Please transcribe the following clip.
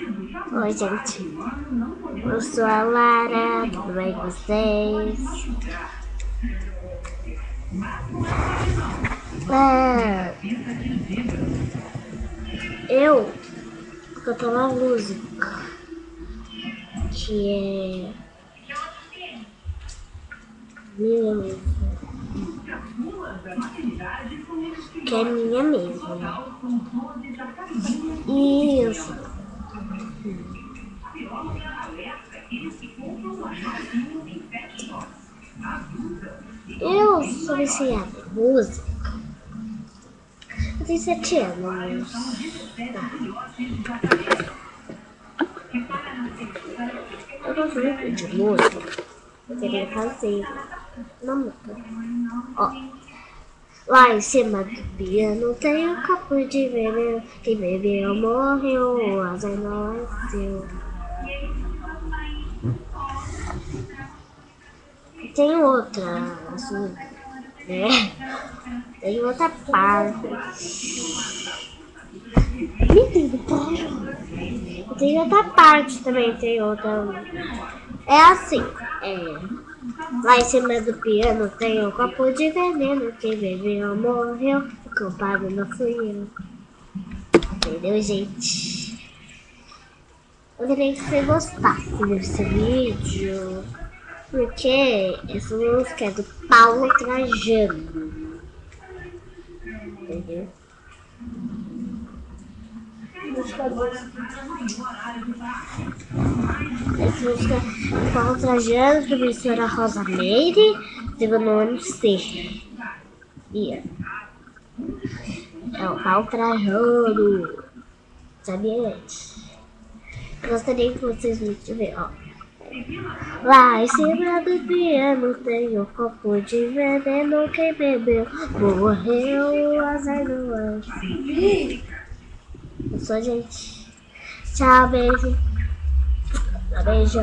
Oi, gente. Eu sou a Lara, tudo bem com vocês? É, eu vou cantar uma música que é mesmo. Que é minha mesmo. Isso. Eu sou viciada em música. Eu tenho sete anos. Eu gosto muito de música. Eu queria fazer uma música. Ó. Lá em cima do piano tem um copo de veneno. Quem bebeu morreu, o azar não é seu. Tem outra, assim, né? Tem outra parte. Tem outra parte também, tem outra. É assim, é. Lá em cima do piano tem um copo de veneno. Quem bebeu morreu. O culpado não fui eu. Entendeu, gente? Eu queria que você gostasse desse vídeo. Porque essa música é do Paulo Trajano. Entendeu? Essa é do Paulo Trajano, professora Rosa Meire, teve no ano C. Ia. É o Paulo Trajano. Sabia antes? Gostaria que vocês me ó. Lá em cima do piano tem um copo de veneno. Quem bebeu morreu, azar do anjo. Sou gente. Tchau, beijo. Beijo.